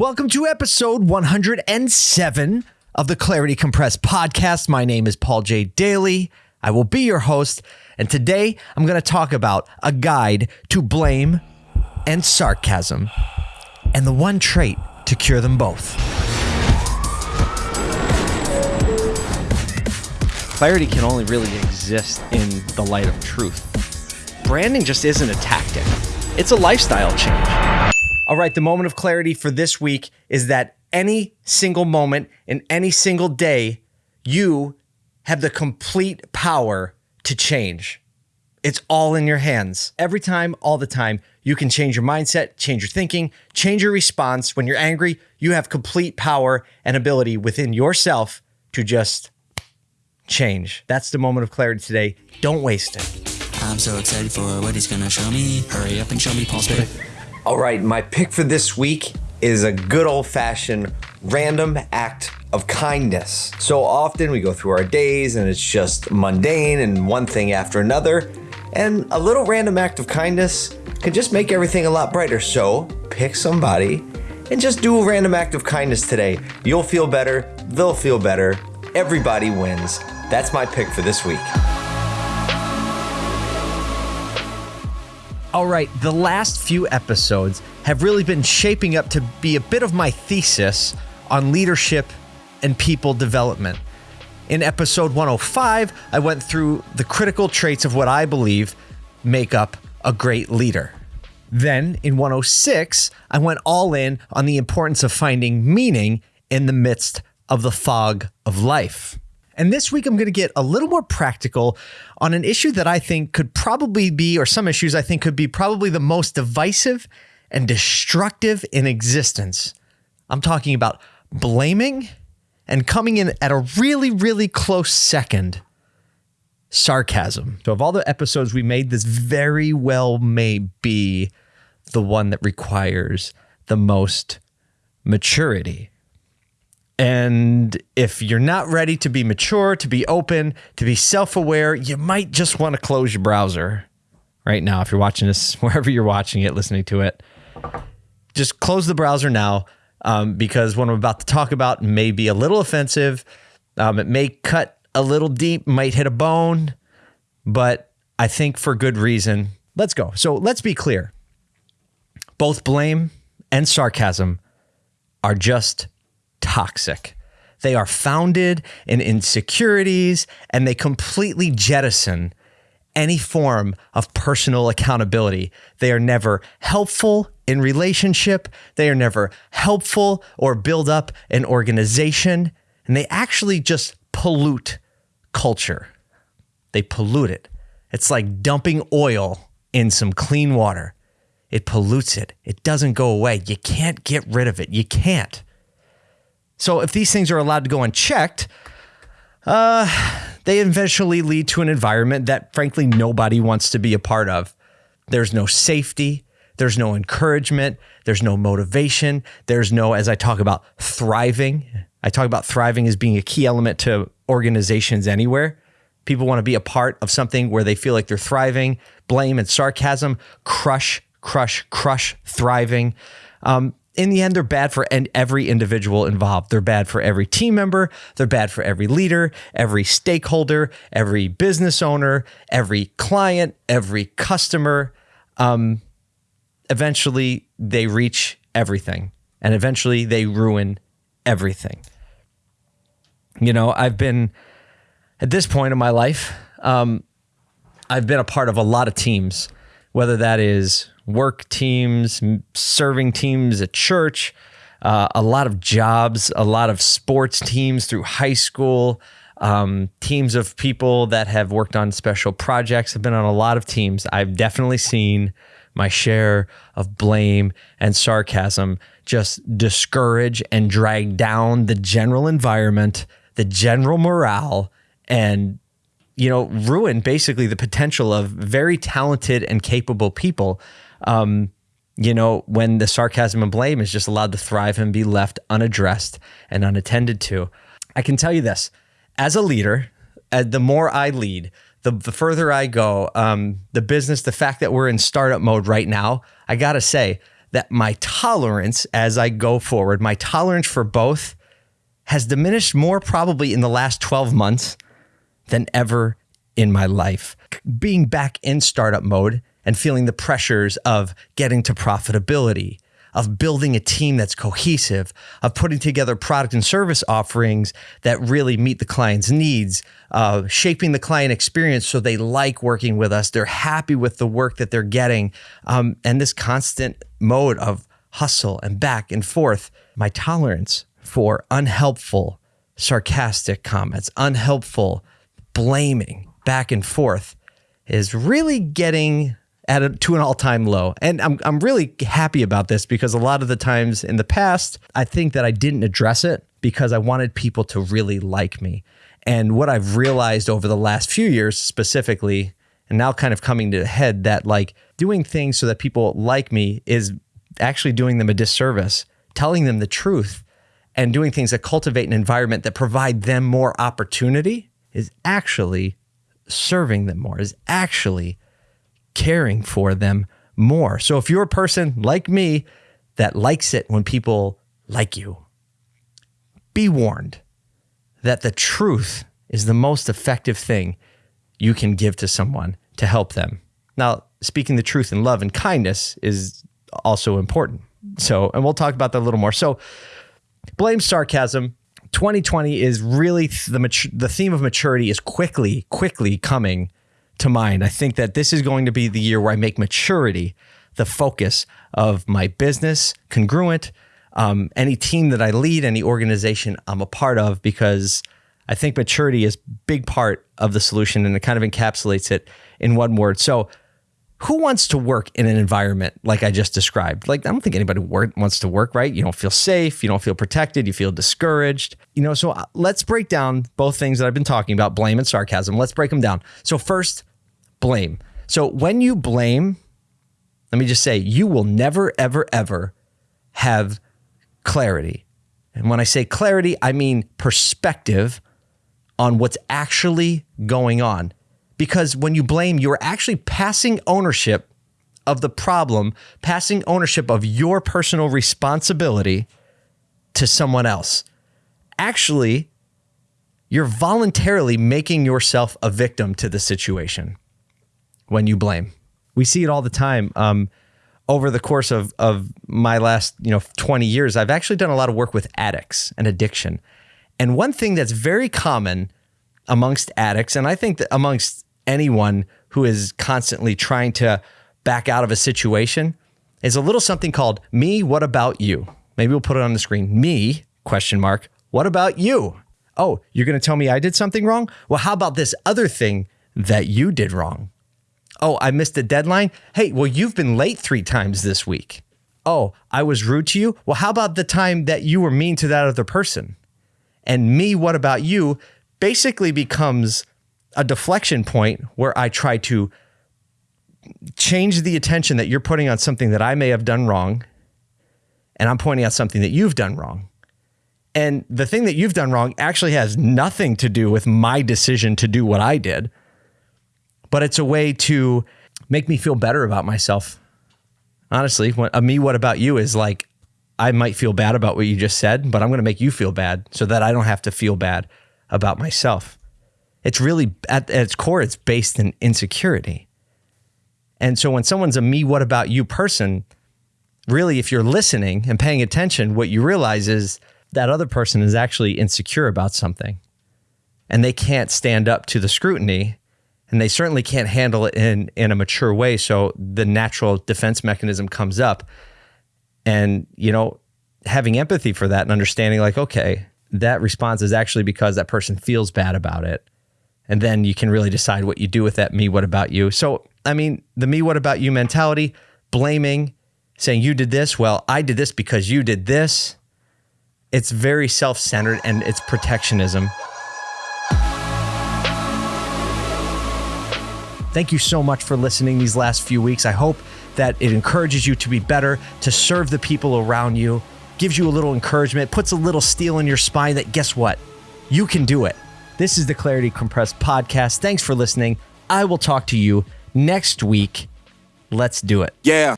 Welcome to episode 107 of the Clarity Compressed podcast. My name is Paul J. Daly. I will be your host, and today I'm going to talk about a guide to blame and sarcasm, and the one trait to cure them both. clarity can only really exist in the light of truth. Branding just isn't a tactic, it's a lifestyle change. All right, the moment of clarity for this week is that any single moment in any single day, you have the complete power to change. It's all in your hands. Every time, all the time, you can change your mindset, change your thinking, change your response. When you're angry, you have complete power and ability within yourself to just change. That's the moment of clarity today. Don't waste it. I'm so excited for what he's gonna show me. Hurry up and show me Paul's pick. All right, my pick for this week is a good old fashioned random act of kindness. So often we go through our days and it's just mundane and one thing after another. And a little random act of kindness can just make everything a lot brighter. So pick somebody and just do a random act of kindness today. You'll feel better, they'll feel better, everybody wins. That's my pick for this week. All right, the last few episodes have really been shaping up to be a bit of my thesis on leadership and people development. In episode 105, I went through the critical traits of what I believe make up a great leader. Then in 106, I went all in on the importance of finding meaning in the midst of the fog of life. And this week, I'm going to get a little more practical on an issue that I think could probably be, or some issues I think could be probably the most divisive and destructive in existence. I'm talking about blaming and coming in at a really, really close second sarcasm. So, of all the episodes we made, this very well may be the one that requires the most maturity. And if you're not ready to be mature, to be open, to be self aware, you might just want to close your browser right now. If you're watching this, wherever you're watching it, listening to it, just close the browser now um, because what I'm about to talk about may be a little offensive. Um, it may cut a little deep, might hit a bone, but I think for good reason. Let's go. So let's be clear both blame and sarcasm are just toxic. They are founded in insecurities and they completely jettison any form of personal accountability. They are never helpful in relationship. They are never helpful or build up an organization. And they actually just pollute culture. They pollute it. It's like dumping oil in some clean water. It pollutes it. It doesn't go away. You can't get rid of it. You can't. So if these things are allowed to go unchecked, uh, they eventually lead to an environment that, frankly, nobody wants to be a part of. There's no safety. There's no encouragement. There's no motivation. There's no, as I talk about thriving, I talk about thriving as being a key element to organizations anywhere. People want to be a part of something where they feel like they're thriving. Blame and sarcasm crush, crush, crush thriving. Um, in the end, they're bad for every individual involved. They're bad for every team member. They're bad for every leader, every stakeholder, every business owner, every client, every customer. Um, eventually, they reach everything and eventually they ruin everything. You know, I've been at this point in my life, um, I've been a part of a lot of teams, whether that is work teams, serving teams at church, uh, a lot of jobs, a lot of sports teams through high school, um, teams of people that have worked on special projects. I've been on a lot of teams. I've definitely seen my share of blame and sarcasm just discourage and drag down the general environment, the general morale, and you know, ruin basically the potential of very talented and capable people um, you know, when the sarcasm and blame is just allowed to thrive and be left unaddressed and unattended to. I can tell you this as a leader, uh, the more I lead, the, the further I go, um, the business, the fact that we're in startup mode right now, I got to say, that my tolerance as I go forward, my tolerance for both has diminished more probably in the last 12 months than ever in my life. Being back in startup mode and feeling the pressures of getting to profitability, of building a team that's cohesive, of putting together product and service offerings that really meet the client's needs, uh, shaping the client experience so they like working with us, they're happy with the work that they're getting, um, and this constant mode of hustle and back and forth. My tolerance for unhelpful, sarcastic comments, unhelpful blaming back and forth is really getting at a, to an all-time low. And I'm I'm really happy about this because a lot of the times in the past, I think that I didn't address it because I wanted people to really like me. And what I've realized over the last few years specifically and now kind of coming to the head that like doing things so that people like me is actually doing them a disservice, telling them the truth and doing things that cultivate an environment that provide them more opportunity is actually serving them more, is actually caring for them more. So if you're a person like me that likes it when people like you, be warned that the truth is the most effective thing you can give to someone to help them. Now, speaking the truth in love and kindness is also important. So, and we'll talk about that a little more. So, blame sarcasm. 2020 is really the the theme of maturity is quickly, quickly coming to mind. I think that this is going to be the year where I make maturity the focus of my business, congruent, um, any team that I lead, any organization I'm a part of, because I think maturity is big part of the solution and it kind of encapsulates it in one word. So who wants to work in an environment like I just described? Like, I don't think anybody wants to work, right? You don't feel safe, you don't feel protected, you feel discouraged. You know, so uh, let's break down both things that I've been talking about blame and sarcasm. Let's break them down. So, first, blame. So, when you blame, let me just say, you will never, ever, ever have clarity. And when I say clarity, I mean perspective on what's actually going on because when you blame, you're actually passing ownership of the problem, passing ownership of your personal responsibility to someone else. Actually, you're voluntarily making yourself a victim to the situation when you blame. We see it all the time. Um, over the course of, of my last you know 20 years, I've actually done a lot of work with addicts and addiction. And one thing that's very common amongst addicts, and I think that amongst anyone who is constantly trying to back out of a situation is a little something called me what about you? Maybe we'll put it on the screen. Me? question mark. What about you? Oh you're going to tell me i did something wrong? Well how about this other thing that you did wrong? Oh i missed a deadline? Hey well you've been late three times this week. Oh i was rude to you? Well how about the time that you were mean to that other person? And me what about you? basically becomes a deflection point where I try to change the attention that you're putting on something that I may have done wrong, and I'm pointing out something that you've done wrong. And the thing that you've done wrong actually has nothing to do with my decision to do what I did, but it's a way to make me feel better about myself. Honestly, when, a me, what about you is like, I might feel bad about what you just said, but I'm going to make you feel bad so that I don't have to feel bad about myself. It's really at, at its core, it's based in insecurity. And so when someone's a me, what about you person, really, if you're listening and paying attention, what you realize is that other person is actually insecure about something and they can't stand up to the scrutiny and they certainly can't handle it in, in a mature way. So the natural defense mechanism comes up. And, you know, having empathy for that and understanding, like, okay, that response is actually because that person feels bad about it and then you can really decide what you do with that me what about you so i mean the me what about you mentality blaming saying you did this well i did this because you did this it's very self-centered and it's protectionism Thank you so much for listening these last few weeks. I hope that it encourages you to be better, to serve the people around you, gives you a little encouragement, puts a little steel in your spine that guess what? You can do it. This is the Clarity Compressed podcast. Thanks for listening. I will talk to you next week. Let's do it. Yeah.